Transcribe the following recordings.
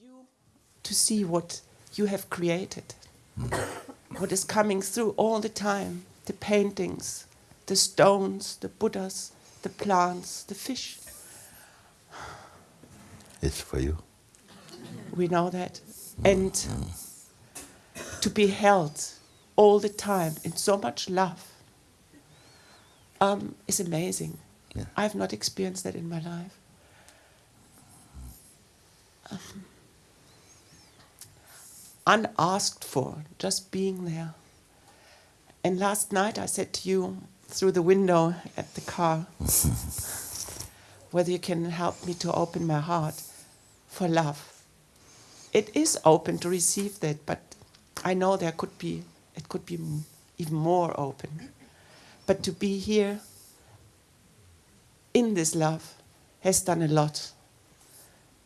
you to see what you have created, what is coming through all the time the paintings, the stones, the Buddhas, the plants, the fish. It's for you. We know that. And to be held all the time in so much love um, is amazing. Yeah. I've not experienced that in my life. Um, unasked for, just being there. And last night I said to you through the window at the car whether you can help me to open my heart for love. It is open to receive that, but I know there could be, it could be even more open. But to be here in this love has done a lot.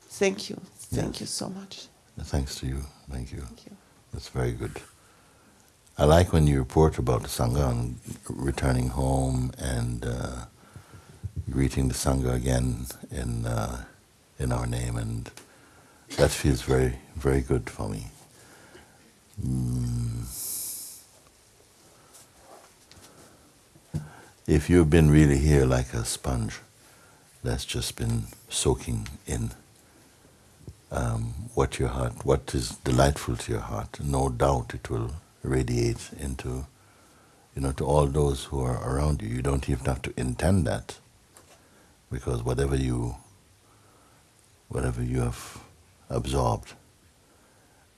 Thank you. Thank Yes. you so much. Thanks to you. Thank you. Thank you. That's very good. I like when you report about the Sangha and returning home and uh, greeting the Sangha again in, uh, in our name, and that feels very, very good for me. Mm. If you've been really here like a sponge that's just been soaking in um, what your heart, what is delightful to your heart, no doubt it will radiate into, you know, to all those who are around you. You don't even have to intend that, because whatever you, whatever you have absorbed,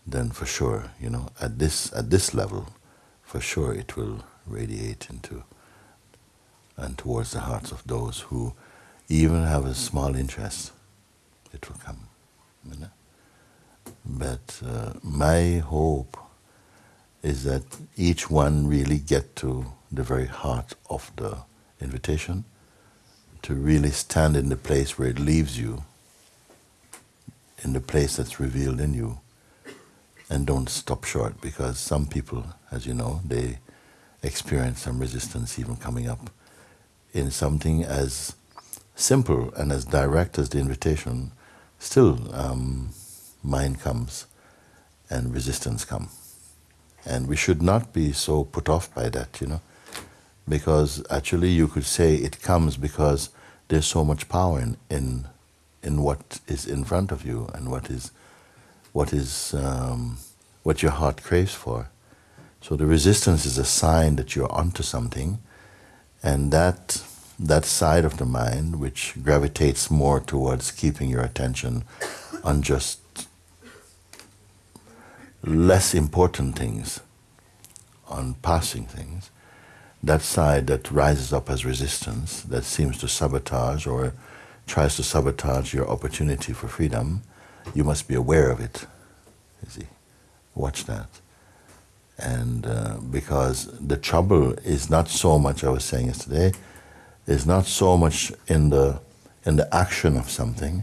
then for sure, you know, at this at this level, for sure it will radiate into and towards the hearts of those who even have a small interest. It will come. But uh, my hope is that each one really get to the very heart of the invitation, to really stand in the place where it leaves you, in the place that's revealed in you, and don't stop short because some people, as you know, they experience some resistance even coming up in something as simple and as direct as the invitation, still um, mind comes and resistance come. And we should not be so put off by that, you know, because actually you could say it comes because there's so much power in, in, in what is in front of you and what is, what is um, what your heart craves for. So the resistance is a sign that you're onto something, and that that side of the mind which gravitates more towards keeping your attention on just less important things, on passing things, that side that rises up as resistance, that seems to sabotage or tries to sabotage your opportunity for freedom, you must be aware of it. You see, watch that. And uh, because the trouble is not so much, I was saying yesterday, is not so much in the in the action of something,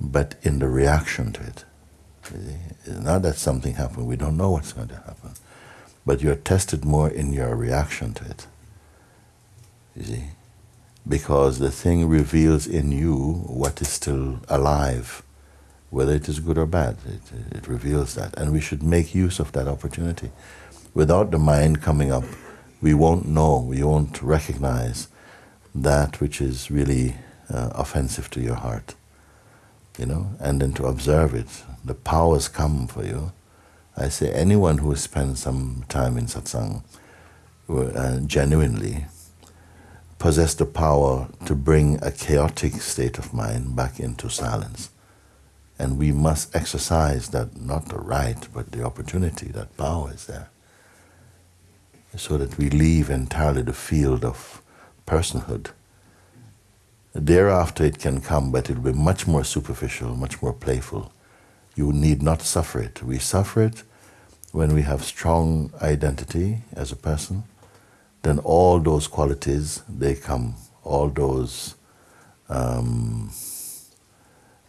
but in the reaction to it. It's not that something happened; we don't know what's going to happen, but you're tested more in your reaction to it. You see, because the thing reveals in you what is still alive, whether it is good or bad. It, it reveals that, and we should make use of that opportunity. Without the mind coming up, we won't know, we won't recognize that which is really uh, offensive to your heart, you know, and then to observe it. The powers come for you. I say anyone who spends some time in satsang uh, genuinely possess the power to bring a chaotic state of mind back into silence. And we must exercise that, not the right, but the opportunity, that power is there. So that we leave entirely the field of personhood. Thereafter it can come, but it will be much more superficial, much more playful. You need not suffer it. We suffer it when we have strong identity as a person, then all those qualities, they come. All those um,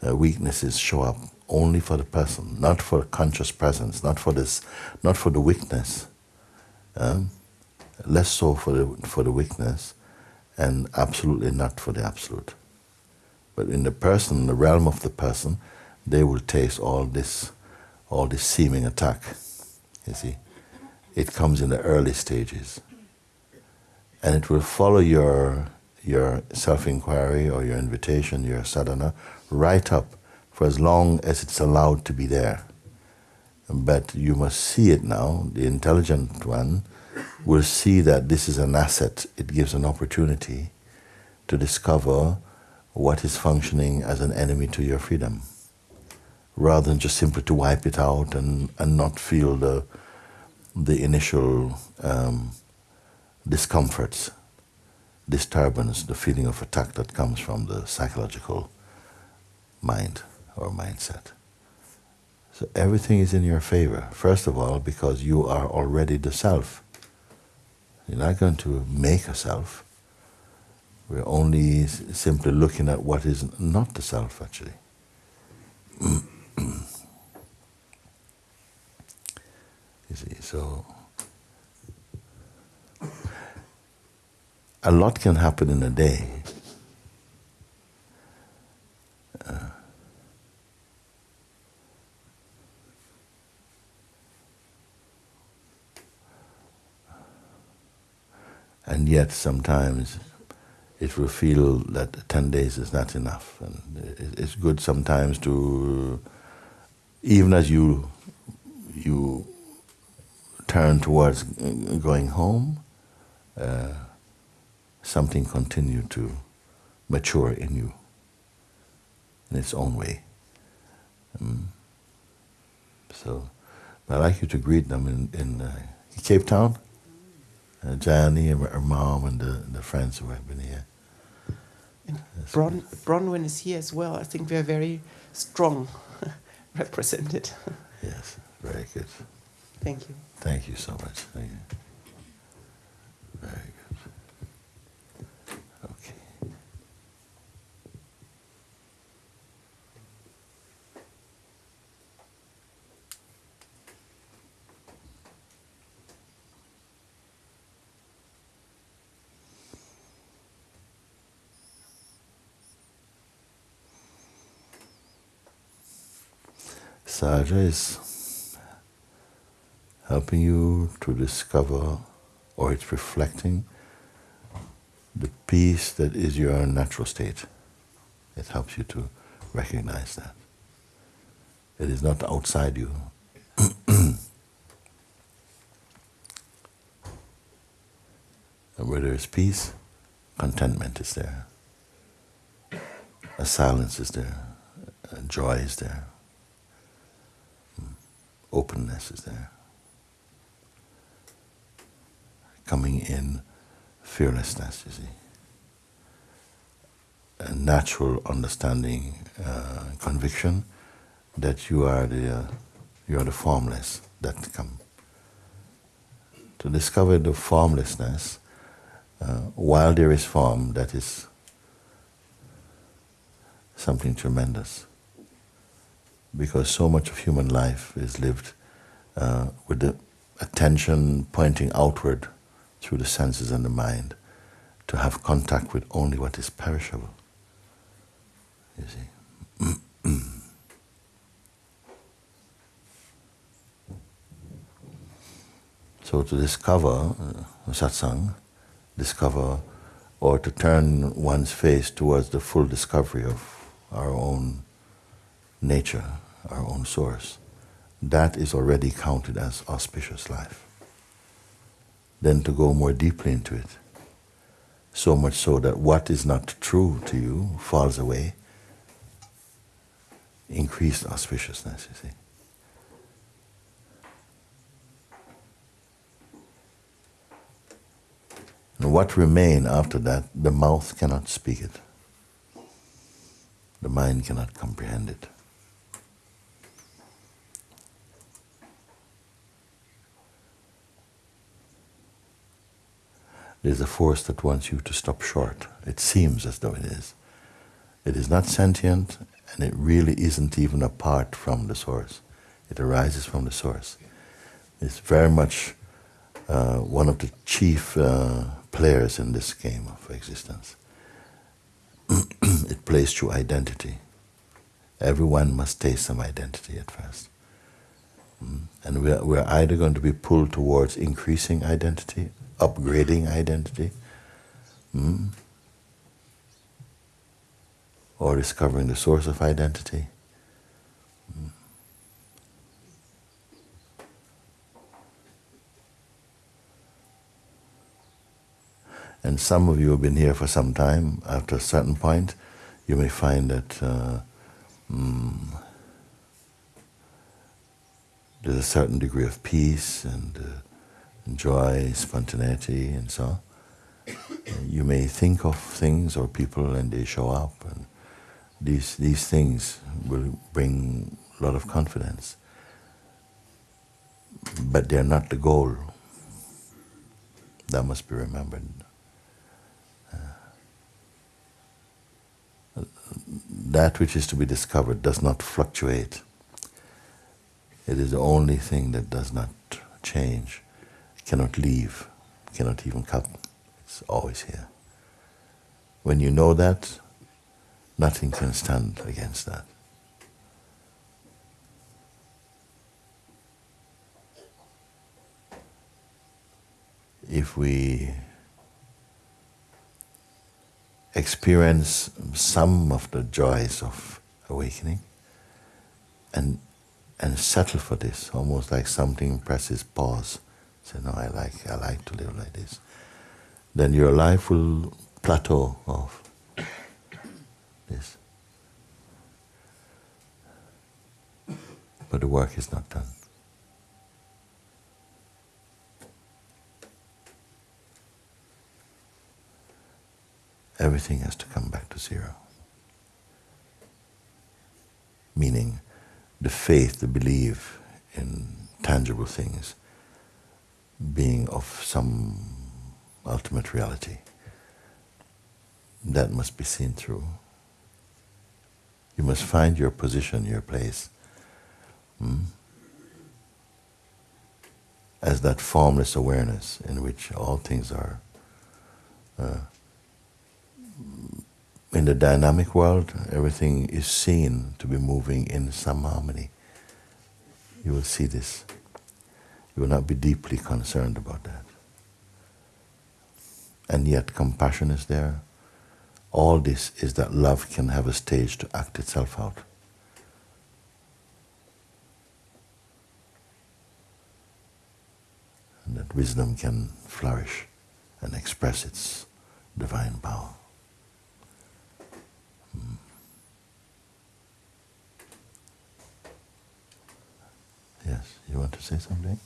uh, weaknesses show up only for the person, not for conscious presence, not for this, not for the weakness. Um, less so for the for the weakness, and absolutely not for the absolute. But in the person, the realm of the person, they will taste all this, all this seeming attack. You see, it comes in the early stages, and it will follow your your self-inquiry or your invitation, your sadhana, right up for as long as it's allowed to be there. But you must see it now. The intelligent one will see that this is an asset. It gives an opportunity to discover what is functioning as an enemy to your freedom, rather than just simply to wipe it out and, and not feel the, the initial um, discomforts, disturbance, the feeling of attack that comes from the psychological mind or mindset. So everything is in your favor. First of all, because you are already the self. You're not going to make a self. We're only simply looking at what is not the self, actually. you see, so a lot can happen in a day. Uh, and yet sometimes it will feel that 10 days is not enough. And it's good sometimes to, even as you, you turn towards going home, uh, something continue to mature in you in its own way. Um, so I'd like you to greet them in, in uh, Cape Town uh, Jani and her mom and the, the friends who have been here. And Bron Bronwyn is here as well. I think we are very strong represented. yes, very good. Thank you. Thank you so much. Thank you. Very good. Sahaja is helping you to discover, or it's reflecting the peace that is your natural state. It helps you to recognize that. It is not outside you. and where there is peace, contentment is there. A silence is there. A joy is there openness is there. Coming in fearlessness, you see. A natural understanding, uh, conviction that you are the uh, you are the formless that come. To discover the formlessness, uh, while there is form, that is something tremendous because so much of human life is lived uh, with the attention pointing outward through the senses and the mind to have contact with only what is perishable. You see. so to discover uh, satsang, discover or to turn one's face towards the full discovery of our own nature, our own source, that is already counted as auspicious life. Then to go more deeply into it, so much so that what is not true to you falls away, increased auspiciousness, you see. And what remain after that, the mouth cannot speak it. The mind cannot comprehend it. There's a force that wants you to stop short. It seems as though it is. It is not sentient, and it really isn't even apart from the source. It arises from the source. It's very much uh, one of the chief uh, players in this game of existence. it plays through identity Everyone must taste some identity at first. Mm. And we're either going to be pulled towards increasing identity, upgrading identity, mm, or discovering the source of identity. Mm. And some of you have been here for some time. After a certain point, you may find that uh, mm, there's a certain degree of peace and, uh, joy, spontaneity, and so on. You may think of things or people and they show up, and these, these things will bring a lot of confidence. But they're not the goal. That must be remembered. Uh, that which is to be discovered does not fluctuate. It is the only thing that does not change, cannot leave, cannot even come. It's always here. When you know that, nothing can stand against that. If we experience some of the joys of awakening and and settle for this, almost like something presses pause. Say, no, I like I like to live like this. Then your life will plateau off this. But the work is not done. everything has to come back to zero. Meaning the faith, the belief in tangible things being of some ultimate reality. That must be seen through. You must find your position, your place, hmm? as that formless awareness in which all things are uh, in the dynamic world, everything is seen to be moving in some harmony. You will see this. You will not be deeply concerned about that. And yet, compassion is there. All this is that love can have a stage to act itself out. And that wisdom can flourish and express its divine power. Hmm. Yes, you want to say something?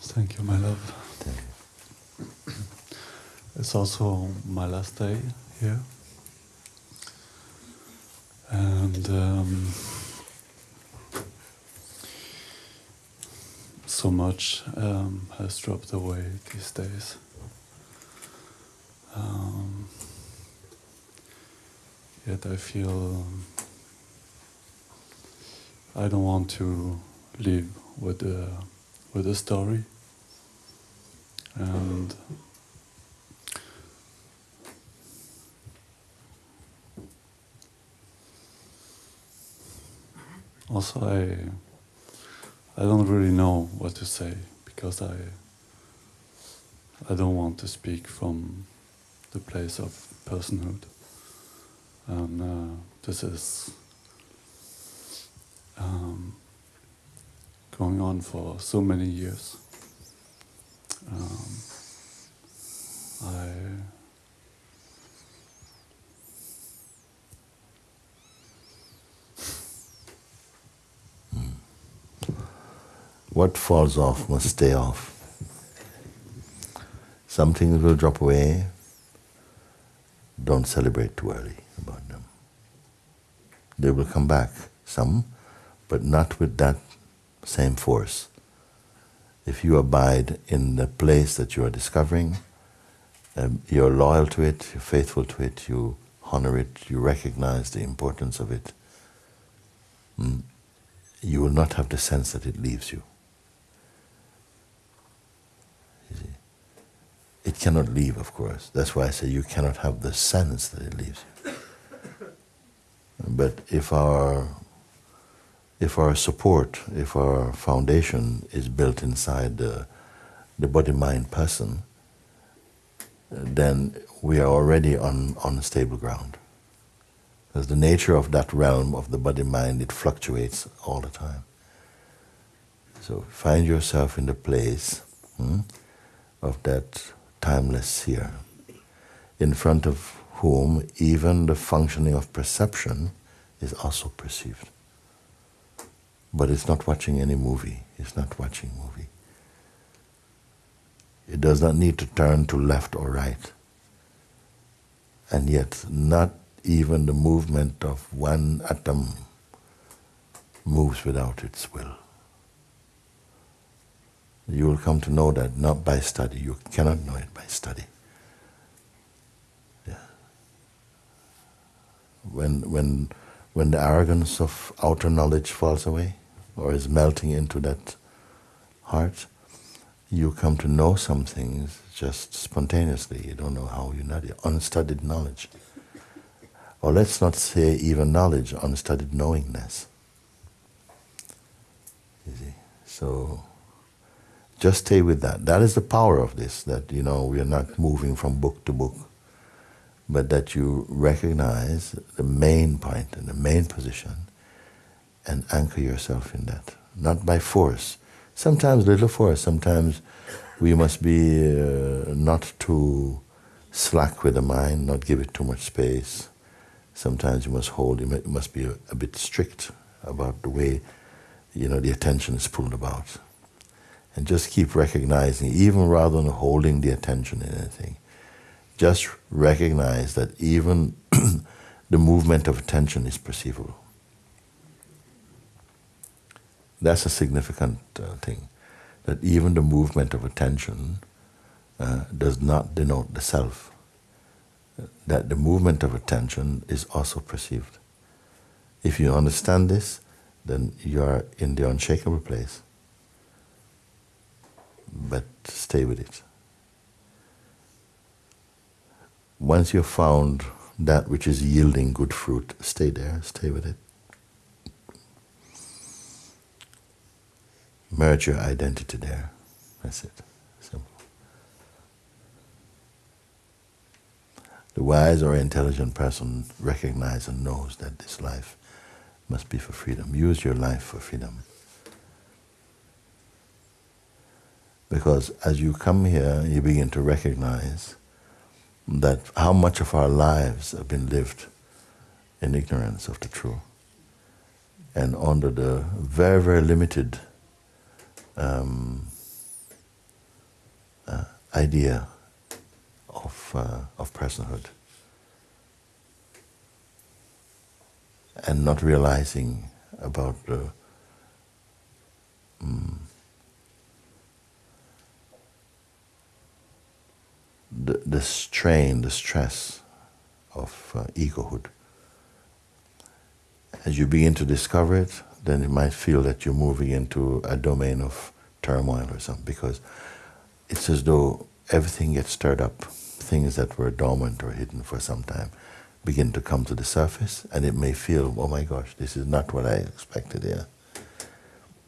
Thank you, my love. It's also my last day here. And um, so much um, has dropped away these days. Um, yet I feel I don't want to live with the with the story. And also I I don't really know what to say because I I don't want to speak from the place of personhood. And uh, this is um, going on for so many years. Um, I What falls off must stay off. Some things will drop away. Don't celebrate too early about them. They will come back, some, but not with that same force. If you abide in the place that you are discovering, um, you're loyal to it, you're faithful to it, you honor it, you recognize the importance of it, mm, you will not have the sense that it leaves you. you it cannot leave, of course. That's why I say you cannot have the sense that it leaves you. But if our if our support, if our foundation is built inside the, the body mind person, then we are already on, on stable ground. Because the nature of that realm of the body mind, it fluctuates all the time. So find yourself in the place hmm, of that timeless seer, in front of whom even the functioning of perception is also perceived. But it's not watching any movie. It's not watching movie. It does not need to turn to left or right. And yet, not even the movement of one atom moves without its will. You will come to know that not by study. You cannot know it by study. Yeah. When, when, when the arrogance of outer knowledge falls away or is melting into that heart, you come to know some things just spontaneously. You don't know how you know it. Unstudied knowledge. Or let's not say even knowledge, unstudied knowingness. You see? So just stay with that. That is the power of this, that you know we are not moving from book to book, but that you recognize the main point and the main position and anchor yourself in that. Not by force, Sometimes little force, sometimes we must be uh, not too slack with the mind, not give it too much space. Sometimes you must hold, you must be a, a bit strict about the way you know the attention is pulled about. And just keep recognizing, even rather than holding the attention in anything, just recognize that even the movement of attention is perceivable. That's a significant uh, thing. That even the movement of attention uh, does not denote the self. That the movement of attention is also perceived. If you understand this, then you are in the unshakable place. But stay with it. Once you've found that which is yielding good fruit, stay there, stay with it. Merge your identity there. That's it. Simple. The wise or intelligent person recognizes and knows that this life must be for freedom. Use your life for freedom. Because as you come here, you begin to recognize that how much of our lives have been lived in ignorance of the truth and under the very, very limited um, uh, idea of, uh, of personhood. And not realizing about the um, the, the strain, the stress of uh, egohood. As you begin to discover it, then you might feel that you're moving into a domain of turmoil or something because it's as though everything gets stirred up. Things that were dormant or hidden for some time begin to come to the surface, and it may feel, oh my gosh, this is not what I expected here.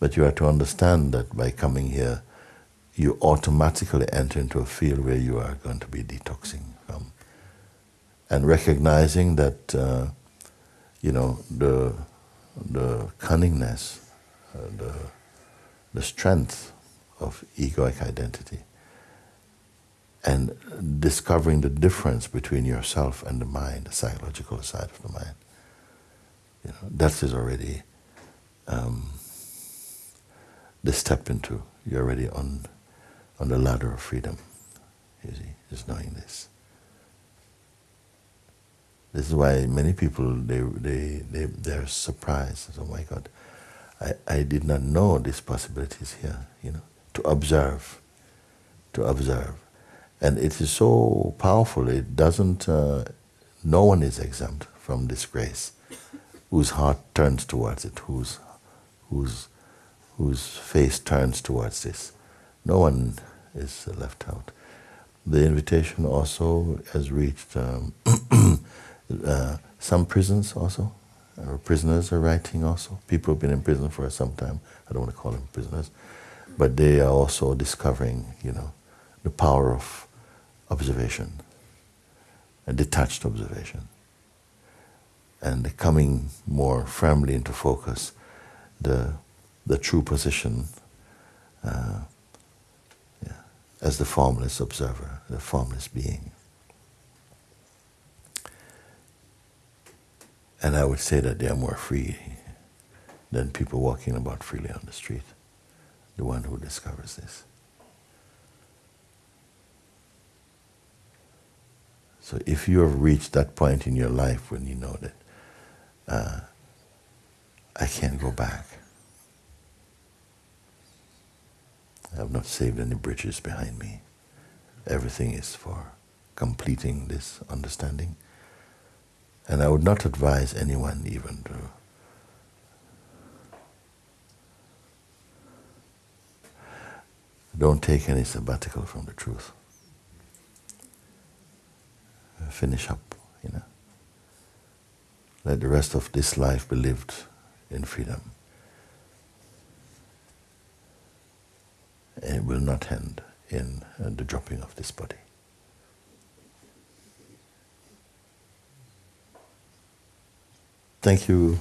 But you have to understand that by coming here, you automatically enter into a field where you are going to be detoxing from. And recognizing that, uh, you know, the the cunningness, uh, the, the strength of egoic identity, and discovering the difference between yourself and the mind, the psychological side of the mind. You know, that is already um, the step into, you're already on, on the ladder of freedom, you see, is knowing this. This is why many people they they they they're surprised. Oh my God, I, I did not know these possibilities here. You know, to observe, to observe, and it is so powerful. It doesn't. Uh, no one is exempt from this grace, whose heart turns towards it, whose whose whose face turns towards this. No one is left out. the invitation also has reached um, uh, some prisons also. Uh, prisoners are writing also. People have been in prison for some time. I don't want to call them prisoners, but they are also discovering, you know, the power of observation, a detached observation, and coming more firmly into focus the the true position uh, yeah, as the formless observer, the formless being. And I would say that they are more free than people walking about freely on the street, the one who discovers this. So if you have reached that point in your life when you know that uh, I can't go back, I have not saved any bridges behind me. Everything is for completing this understanding. And I would not advise anyone even to don't take any sabbatical from the truth. Finish up, you know. Let the rest of this life be lived in freedom. And it will not end in the dropping of this body. Thank you